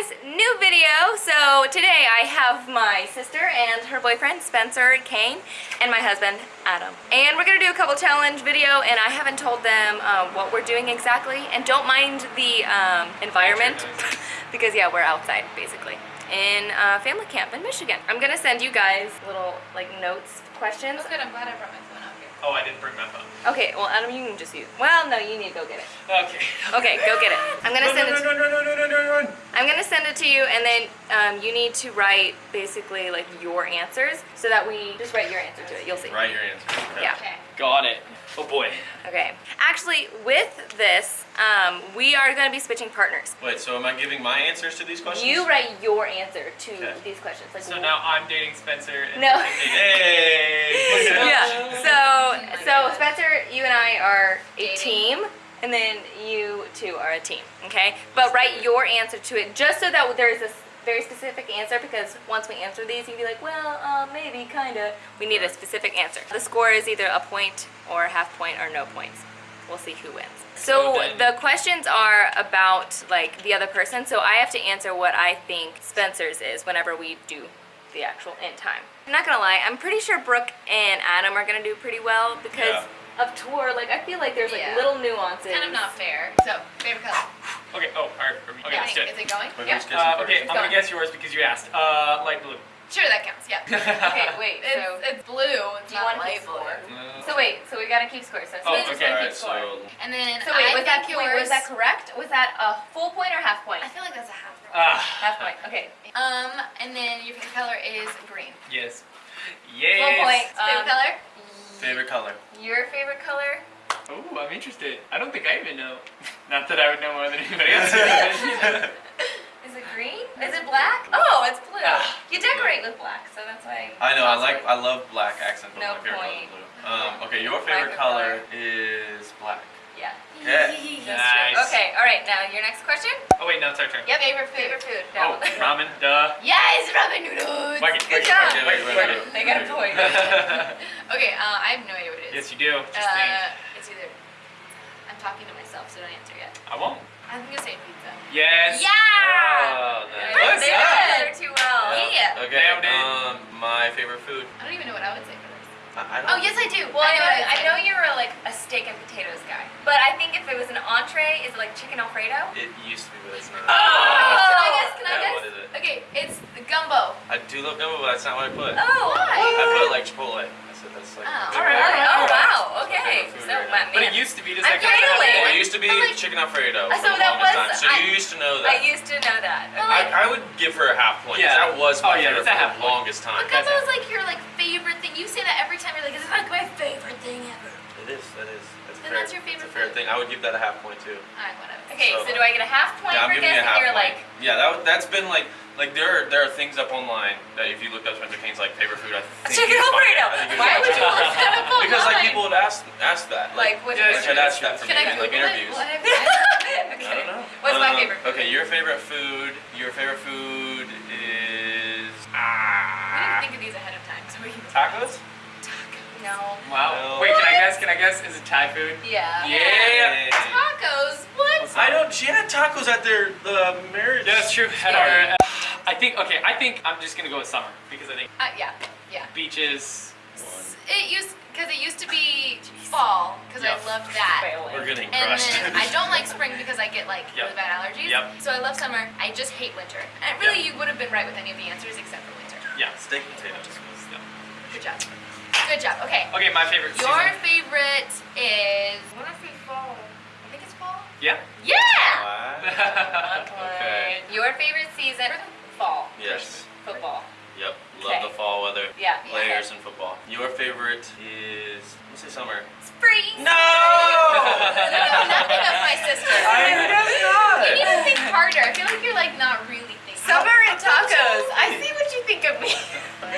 guys, new video. So today I have my sister and her boyfriend Spencer Kane and my husband Adam. And we're gonna do a couple challenge video and I haven't told them uh, what we're doing exactly. And don't mind the um, environment because yeah, we're outside basically in uh, family camp in Michigan. I'm gonna send you guys little like notes, questions. That's good. I'm glad I brought my phone out here. Oh, I didn't bring my phone. Okay, well Adam, you can just use. Well, no, you need to go get it. Okay. Okay, go get it. I'm gonna send it. run, run, run, run, run, run. I'm gonna send it to you and then um, you need to write basically like your answers so that we just write your answer to it. You'll see. Write your answer. Yeah. Okay. Got it. Oh boy. Okay. Actually, with this, um, we are gonna be switching partners. Wait, so am I giving my answers to these questions? You write your answer to Okay. these questions. Like So now I'm dating Spencer. And No. Hey! yeah. So so Spencer, you and I are a team, and then you two are a team. Okay. But write your answer to it just so that there is a s- very specific answer because once we answer these, you'd be like, well, uh, maybe, kinda. We need a specific answer. The score is either a point or a half point or no points. We'll see who wins. So So the questions are about like the other person. So I have to answer what I think Spencer's is whenever we do the actual end time. I'm not gonna lie, I'm pretty sure Brooke and Adam are gonna do pretty well because of tour. Like I feel like there's like Yeah. little nuances. It's kind of not fair. So, favorite color. Okay. Oh, all right. Okay, Yeah. let's do Is it. it going? Wait, Yeah. Uh, first? okay, I'm gonna guess yours because you asked. Uh, light blue. Sure, that counts. Yeah. Okay, wait. It's, So it's blue. It's do you not want to light keep blue. score? So wait, so we gotta keep score. So Oh, okay. gonna Alright, keep score. so And then So wait, I was that think wait, was that correct? Was that a full point or half point? I feel like that's a half. Ah. Half point. Okay. Um, and then your favorite color is green. Yes. Yes. Full Yes. point. Favorite Um, color? Favorite color? Your favorite color? Oh, I'm interested. I don't think I even know. Not that I would know more than anybody else. Is it green? Is it black? Oh, it's blue. Ah. You decorate with black, so that's why. I know, I like, I love black accent, No my favorite color point. is blue. Um, okay, your favorite favorite color color. is black. Yeah. Okay. Nice. Okay. All right. Now your next question. oh wait, no, it's our turn. Yep. Favorite food. Favorite food. Oh, No. ramen. Duh. Yes, ramen noodles. Whack Good whack job. whack Wait, wait, wait, They got a point. Okay, uh, I have no idea what it is. yes, you do. Just. Uh, it's either. I'm talking to myself, so don't answer yet. I won't. I'm gonna say pizza. Yes. Yeah. Oh, They nice. Close. they Yeah. know each other too well. Yeah. Okay, Nailed it. um, my favorite food. I don't even know what I would say for this. I, I don't Oh yes, I do. Well, I I know, know. I I'd know you're a, like a steak and potatoes guy, but I think if it was an entree, is it like chicken alfredo? It used to be, but it's not. Can I guess? Can I Yeah, guess? what is it? Okay, it's the gumbo. I do love gumbo, but that's not what I put. Oh, Why? I put like Chipotle. I said that's like. Oh, all right. Oh, wow. Okay. Food So right my now. But it used to be just I'm like kind. Well, it used to be like- chicken alfredo for so the that longest was- time. So I- you used to know that. I used to know that. But, I, like- I would give her a half point. Yeah. That was Oh, my yeah, favorite that's for the longest time. But gumbo is like your like favorite thing. You say that every time. You're like, it's like my favorite thing ever. It is. That is. That's Then fair. that's your favorite It's a fair food. thing. I would give that a half point too. Alright, whatever. Okay, so, So- do I get a half point yeah, for giving you a guessing? half You're like, yeah, that that's been like like there are, there are things up online that if you look up Spencer Kane's like favorite food, I think chicken you'd. Alfredo. I think you'd Why would you look that up Because like people would ask ask that. like which Yeah, Which one? had that for Can me I in like interviews. What have I okay. don't know. What's my Um, favorite food? Okay, your favorite food. Your favorite food is Ah. We didn't think of these ahead of time, so we can. tacos. Tacos. No. Wow. No. Wait, can I guess? Can I guess? Is it Thai food? Yeah. Yeah. Tacos. What? I don't. She had tacos at their uh, marriage. Yeah, that's true. At Sorry. our, I think. Okay, I think I'm just gonna go with summer because I think Uh, yeah. Yeah. beaches. It used because it used to be fall because Yeah. I loved that. We're getting And crushed. then I don't like spring because I get like Yep. really bad allergies. Yep. So I love summer. I just hate winter. And really, you would have been right with any of the answers except for winter. Yeah. steak and potatoes. Yeah. Good job. Good job. Okay. Okay, my favorite Your season. favorite is. What if we fall? I think it's fall. Yeah. Yeah. Wow. Okay. Your favorite season? Fall. Yes. Football. Yep. Love Okay. the fall weather. Yeah. Players in football. Your favorite is let's say summer. Spring. No. You know nothing of my sister. I guess not. You need to think harder. I feel like you're like not really thinking. Summer and tacos. I see what you think of me.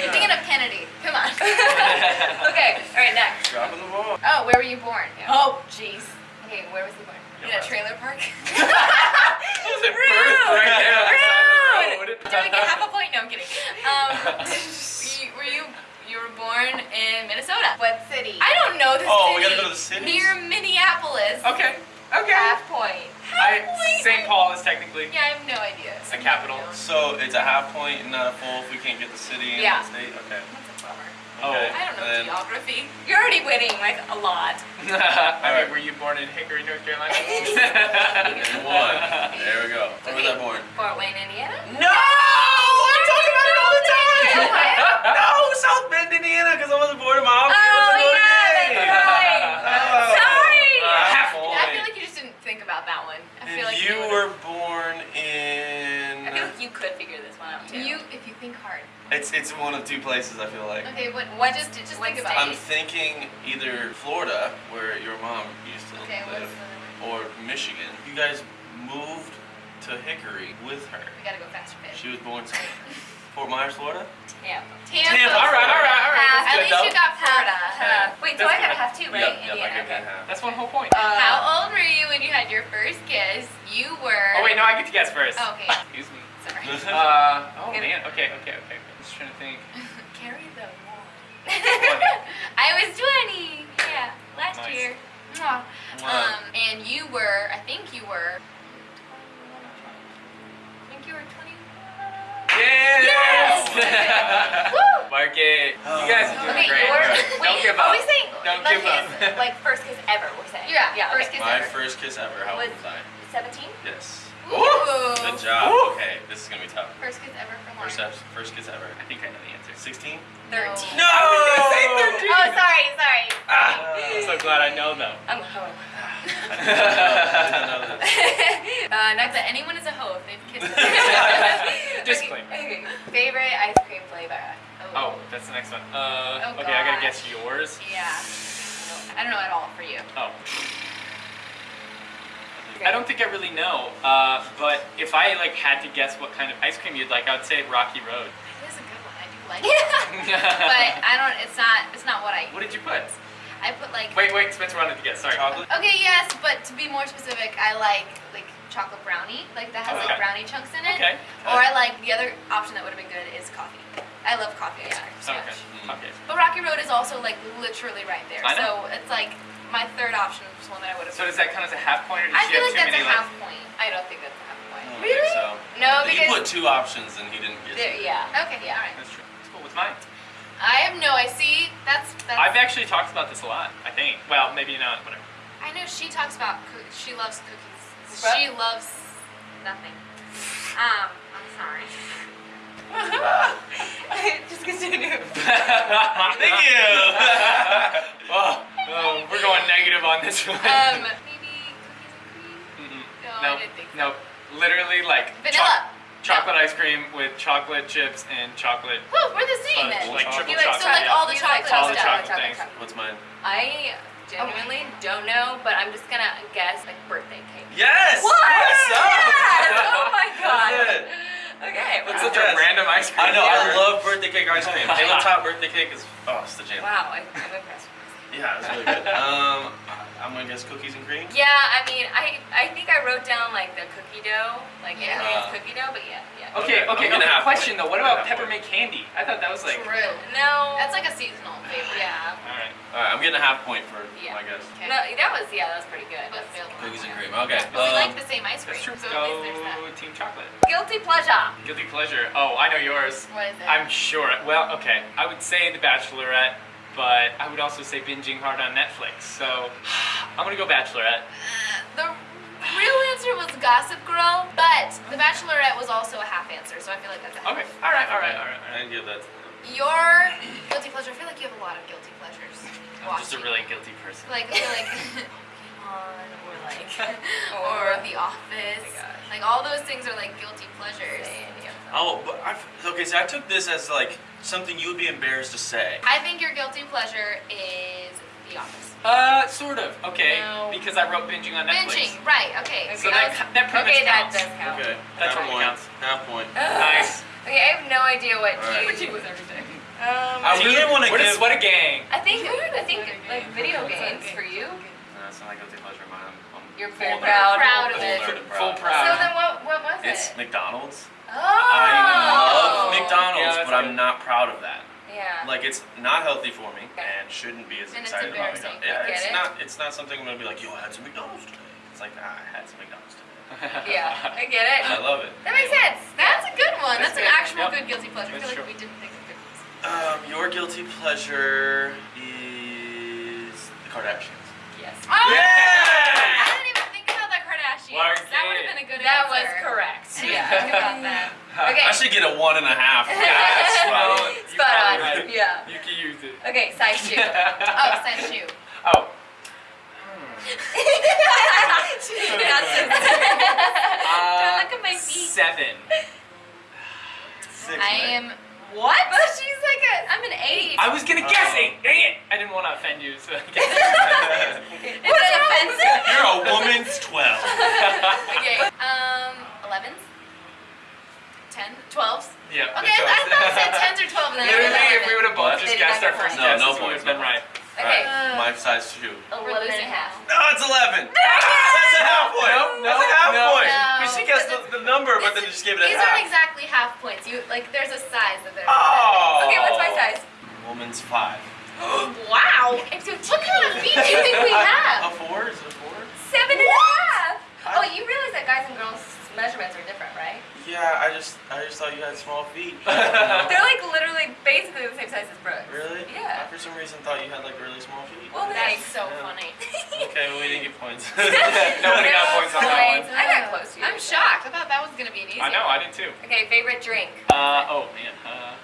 You're thinking of Kennedy. Come on. okay. All right. Next. Dropping the ball. Oh, where were you born? Oh, jeez. Okay. Where was he born? In a trailer park. Was it Rude. birth right there? Rude. Do I get half a point? No, I'm kidding. Um, you- were you you were born in Minnesota? What city? I don't know the Oh, city. Oh, we gotta go to the city. Near Minneapolis. okay. Okay. Half point. I St. Paul is technically. Yeah, I have no idea. I the capital. So it's a half point and not a full if we can't get the city and Yeah. the state? Okay. That's a bummer. Oh. Okay. I don't know then- geography. You're already winning like a lot. I Alright. mean, were you born in Hickory, North Carolina? And one. There we go. Where was I born? Fort Wayne, Indiana. No! I talk about it all the time! Ohio? no, South Bend, Indiana, because I wasn't born in my office. Oh, was Notre yeah, Dame. that's right. Oh. Sorry. Uh, half I point. feel like you just didn't think about that one. I feel And like you would've- were born in. I feel like you could figure this one out too. You, if you think hard. It's it's one of two places. I feel like. Okay, what? What- just just what think about I'm thinking either Florida, where your mom used to Okay, live, the other one? or Michigan. You guys moved to Hickory with her. We gotta go faster, babe. She was born somewhere. Fort Myers, Florida. Tampa. Tampa. Tampa. All right, all right, all right. Half. At good, least you got Florida. Half. Wait, so That's I have good. half too, right? Yep, yep, Indiana. give okay. half. That's one whole point. Uh, How old were you when you had your first kiss? You were. oh wait, no, I get to guess first. Oh, okay. Excuse me. Sorry. Uh, oh man. Okay, okay, okay. I'm just trying to think. Carry the one. I was 20. Yeah, last Nice. year. Mwah. Wow. Um, and you were, I think you were. I think you were 20. Yes! Woo! Mark it. You guys are doing Okay, great. yours. Right. Wait, Don't give up. are we saying Don't like give up. like first kiss ever? We're saying. Yeah, Yeah. first okay. kiss My ever. first kiss ever. How old Was- was I? Seventeen. Yes. Ooh. Good job. Ooh. Okay, this is gonna be tough. First kiss ever for First, Lauren. eps- first kiss ever. I think I know the answer. 16? Thirteen. No! Oh, sorry, sorry. Ah, I'm so glad I know though. I'm a hoe. I didn't know- I didn't know this. uh, Not next. that anyone is a hoe if they've kissed. Disclaimer. Okay, okay. Favorite ice cream flavor. Oh, that's the next one. Uh, Oh, okay, I gotta guess yours. Yeah. I don't know at all for you. Oh. I don't think I really know, uh, but if I like had to guess what kind of ice cream you'd like, I would say Rocky Road. It is a good one. I do like it. but I don't. It's not. It's not what I. what did you put? I put like. Wait, wait, Spencer wanted to guess. Sorry. Chocolate? Okay, yes, but to be more specific, I like like chocolate brownie, like that has Okay. like brownie chunks in it. Okay. Or I like the other option that would have been good is coffee. I love coffee Yeah. cream so Okay. much. Okay. But Rocky Road is also like literally right there. I know. So it's like my third option was one that I would have. So does that count as a half point, or does I she feel have like too that's a many half like? point. I don't think that's a half I point. don't Really? so. No, He because put two options and he didn't get there, it. yeah. Okay, yeah, all right. That's true. That's cool. What's mine? I have no. I see. That's that's. I've actually talked about this a lot. I think. Well, maybe not. Whatever. I know she talks about. Coo- she loves cookies. What? She loves nothing. Um, I'm sorry. Just continue. Thank you! oh, oh, we're going negative on this one. Um, maybe cookies and cream. Mm-mm. No, no, I didn't think so. no, literally like Vanilla. choc- chocolate ice cream with chocolate chips and chocolate. Whew, we're the same then. like triple You like, so like all the You chocolate all the stuff. chocolate things. What's mine? I genuinely don't know, but I'm just gonna guess like birthday cake. Yes! What? What's up? Yes! Oh my god. That's it. Okay. That's wow. such a random ice cream. I know, I love birthday cake ice cream. Halo Top birthday cake is, oh, it's the jam. Wow, I, I'm impressed. Yeah, it's really good. Um, I- I'm gonna guess cookies and cream. Yeah, I mean, I I think I wrote down like the cookie dough, like Yeah. anything Uh, cookie dough, but yeah, yeah. Okay, Okay, okay, I'm okay. Question point. though, what about have peppermint candy? I thought that was like. True. No. That's like a seasonal favorite. yeah. All right. All right, I'm getting a half point for Yeah. my guess. Okay. No, that was yeah, that was pretty good. But failed. Cookies and cream. Okay. But we um, like the same ice cream, That's true. so at least there's that. Go Team Chocolate. Guilty pleasure. Guilty pleasure. Oh, I know yours. What is it? I'm sure. Well, okay. I would say The Bachelorette, but I would also say binging hard on Netflix. So I'm gonna go Bachelorette. the real answer was Gossip Girl, but The Bachelorette was also a half answer, so I feel like that's a half. Okay. All right. All right. All right. All I give that. Your guilty pleasure. I feel like you have a lot of guilty pleasures. I'm just a really guilty person. like like On or like or The Office. Oh my gosh. Like all those things are like guilty pleasures. Say any of them. Oh, but I, okay. So I took this as like something you would be embarrassed to say. I think your guilty pleasure is The Office. Uh, sort of. Okay. No. Because I wrote binging on Netflix. Binging, right? Okay. So that that was- that pretty Okay, much that counts. does count. Okay. That half totally point. counts. Half point. Nice. Okay, I have no idea what All right. you. was everything. Um, I really want to We're the give. gang. I think I think like video games for you. No, it's not like guilty pleasure of mine. I'm, I'm You're full very nerd. proud. Proud of it. nerd Full proud. proud. So then what what was It's it? It's McDonald's. Oh. I love McDonald's, that's but I'm not proud of that. Yeah. Like it's not healthy for me Okay. and shouldn't be as And it's excited about embarrassing. McDonald's. Yeah, Get it's it? not. It's not something I'm gonna be like, yo, I had some McDonald's today. It's like, ah, I had some McDonald's today. yeah, I get it. I love it. That makes sense. That's a good one. That's, That's an good. actual yep. good guilty pleasure. I That's feel like true. we didn't think of cookies. Um, your guilty pleasure is the Kardashians. Yes. Oh! I didn't even think about the Kardashians. Mark that would have been a good answer. That was correct. I didn't Yeah. think about that. Okay. I should get a one and a half. Well, That's you Spot on. probably right. Yeah. You can use it. Okay, size shoe. Oh, size shoe. Oh. That's so Uh, look at my feet. Seven. Six, I right? am. What? But she's like a. I'm an eight. I was gonna guess eight. Dang it! I didn't want to offend you, so I guess. Is that offensive? You're a woman's 12. Okay. Um, 11s? 10? 12s? yeah. Okay, I, I thought it said 10s or 12s. And then Literally, went if we would have both just guessed our first have No, no we would points, have been right. Okay. Alright, my size two. Eleven and a half. No, it's 11. That's a half point. No, no, That's a half no. point. No. Because she guessed the, the number, but then It's- just gave it a These half. aren't exactly half points. You like, there's a size that they're. Oh. Okay, what's my size? Woman's five. Wow. I'm so What kind of feet do you think we have? A four? Is it a four? Seven and a half. Oh, you realize that guys and girls measurements are different, right? Yeah, I just I just thought you had small feet. They're like literally basically the same size as Brooke. really? Yeah. I for some reason thought you had like really small feet. Well, That's so Yeah. funny. Okay, well we didn't get points. Nobody got points on that one. I got close to you. I'm shocked. I thought that was gonna be an easy I know, one. I did too. Okay, favorite drink. Uh, oh man. Uh,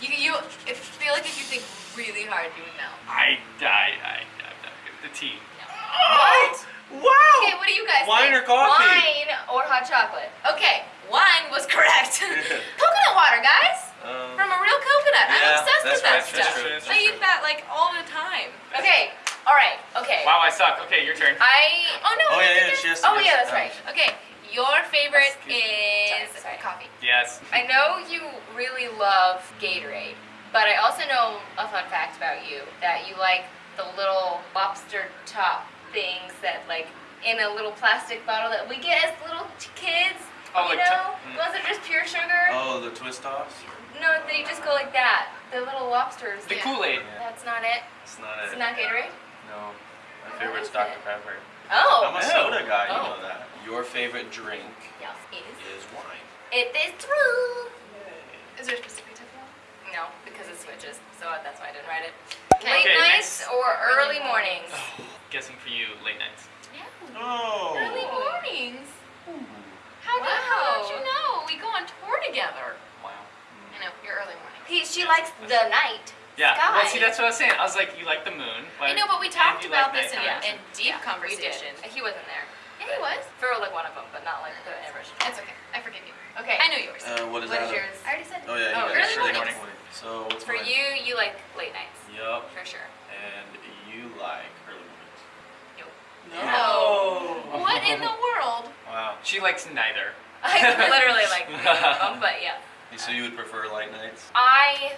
You, you I feel like if you think really hard, you would know. I, I, I, I'm not good. The tea. What? Wow! Okay, what do you guys Wine or coffee? Wine or hot chocolate? Okay, wine was correct. coconut water, guys. Um, From a real coconut. I'm Yeah, obsessed that's with that right, that's stuff. true, that's I eat that like all the time. Okay. All right. Okay. Wow, I suck. Okay, your turn. I. Oh no. Oh, yeah, think yeah, she has to Oh yeah, that's right. Okay, your favorite Excuse is Sorry, sorry. coffee. Yes. I know you really love Gatorade, but I also know a fun fact about you that you like the little lobster top things that like in a little plastic bottle that we get as little t- kids. Oh, you like know, t- mm. was it just pure sugar? Oh, the twist offs? No, they just go like that. The little lobsters. The Yeah. Kool-Aid. That's not it. It's not It's it. not Gatorade. No. My What favorite's is Dr. it? Pepper. Oh. I'm a soda guy, you Oh. know that. Your favorite drink Yes, it is. is wine. It is true. Is there a specific type of? No, because it switches, so that's why I didn't write it. Okay. Late Okay, nights next. or early Early mornings? Guessing for you, late nights. Yeah. Oh. Early mornings. Ooh. How, do, how Wow. don't you know? We go on tour together. Wow. I know, you're early morning. He, she likes the night. Yeah. Well, see, that's what I was saying. I was like, you like the moon. I know, but we talked about like this in, nighttime. in deep Yeah, conversation. He wasn't there. Yeah, he was. For like one of them, but not like the average. It's okay. I forgive you. Okay. I know yours. Uh, what is What that? is yours? I already said it. Oh, yeah, Oh, got early it. mornings. morning. So, what's For mine? you, you like late nights. Yup. For sure. And you like early mornings. Nope. No. What in the world? Wow. She likes neither. I literally like um, but yeah. So you would prefer light nights? I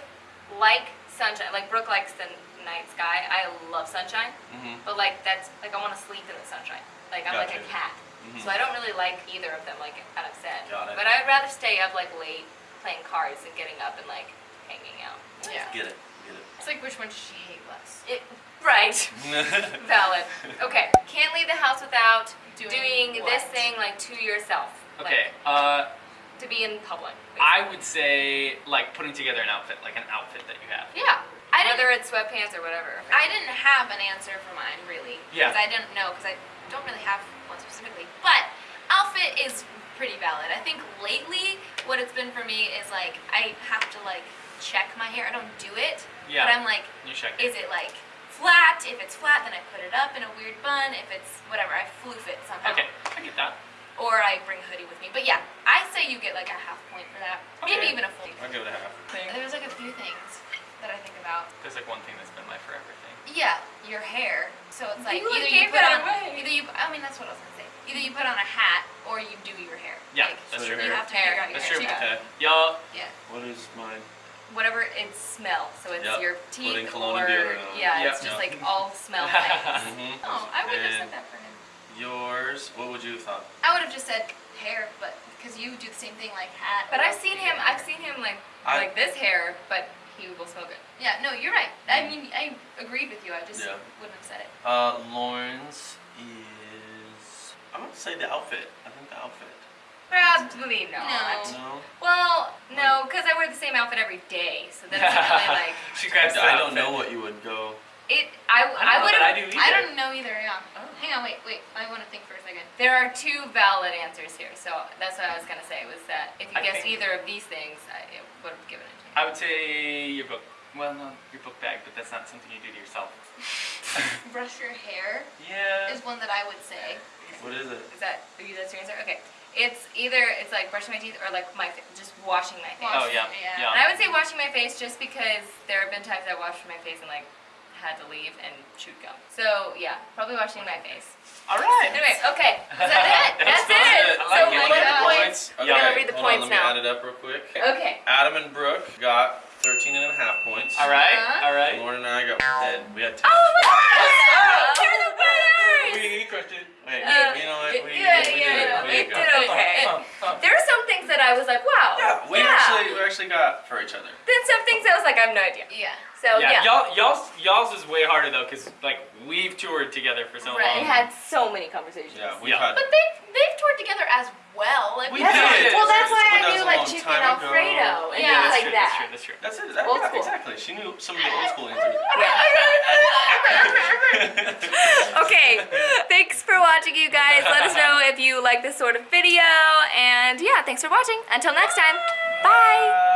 like sunshine. Like Brooke likes the night sky. I love sunshine, Mm-hmm. but like that's like I want to sleep in the sunshine. Like I'm like a Gotcha. cat. Mhm. So I don't really like either of them. Like kind of said. Got it. But I'd rather stay up like late playing cards and getting up and like hanging out. Yeah. Get it. Get It's like which one does she hate less? It, right. Valid. Okay. Can't leave the house without Doing doing, this thing like to yourself. Okay. Like, Uh, to be in public. I would say like putting together an outfit, like an outfit that you have. Yeah. I didn't. Whether it's sweatpants or whatever. I didn't have an answer for mine really. Yeah. Because I didn't know because I don't really have one specifically. But outfit is pretty valid. I think lately what it's been for me is like I have to like check my hair. I don't do it. Yeah. But I'm like, You check. is it like flat? If it's flat, then I put it up in a weird bun. If it's whatever, I floof it somehow. Okay, I get that. Or I bring a hoodie with me. But yeah, I say you get like a half point for that. Maybe even a full. I'll give it a half. There's like a few things that I think about. There's like one thing that's been my forever thing. Yeah, your hair. So it's like You either you put on away. either you I mean that's what I was gonna say. Either you put on a hat or you do your hair. Yeah, Like, that's So true. You hair. have to Hair. figure out your That's hair. true. too. Okay. Y'all, Yeah. What is mine? Whatever it smell. So it's Yep. your teeth Putting cologne or and deodorant on. yeah, Yep. it's just Yep. like all smell things. Mm-hmm. Oh, I wouldn't have said that for him. yours, what would you have thought? I would have just said hair, but because you do the same thing like hat. But I've seen him. figure I've seen him like I- like this hair, but he will smell good. Yeah, no, you're right. I mean, I agreed with you. I just Yeah. wouldn't have said it. Uh, Lauren's is. I'm gonna say the outfit. I think the outfit. Probably not. No. No. Well, no, because I wear the same same outfit every day, so that's really like she grabs I don't know what you would go. it. I I don't I know would that I do I either. don't know either. Yeah. Oh. Hang on, wait, wait. I want to think for a second. There are two valid answers here, so that's what I was gonna say was that if you I guessed think- either of these things, I would have given it to you. I would say your book. Well, no, your book bag, but that's not something you do to yourself. Brush your hair Yeah. is one that I would say. What is it? Is that are you that's your answer? Okay. It's either it's like brushing my teeth or like my just washing my face. Oh, yeah, Yeah. yeah. And I would say washing my face just because there have been times I washed my face and like had to leave and chewed gum. So yeah, probably washing my face. All right. Anyway, okay. Is that it? That's That's, it. good. I like so it. we'll look my the points. Okay, We're gonna read the hold points on, let me now. add it up real quick. Okay. Adam and Brooke got 13 and a half points. All right. Uh-huh. All right. Lauren and I got 10. We had 10. Oh my God! You're the winners! We crushed it. Wait, Uh, you know what? We, yeah, we yeah, did it. We we did did okay. Uh, uh, There are some things that I was like, wow. Yeah, we actually we actually got for each other. Then some things I was like, I have no idea. Yeah. So yeah, yeah. y'all, y'all's, y'all's is way harder though, cause like we've toured together for so Right. and long. had so many conversations. Yeah, we've Yeah. had. But they've they've toured together as well. Like We That's did. why- well, that's why But I that knew was a like long chicken time ago. alfredo and Yeah, things that's like true, that. That's true. That's true. That's it. That, Old yeah, school. exactly. She knew some of the old school answers. Okay, thanks for watching, you guys. Let us know if you like this sort of video, and yeah, thanks for watching. Until next time, bye. Bye.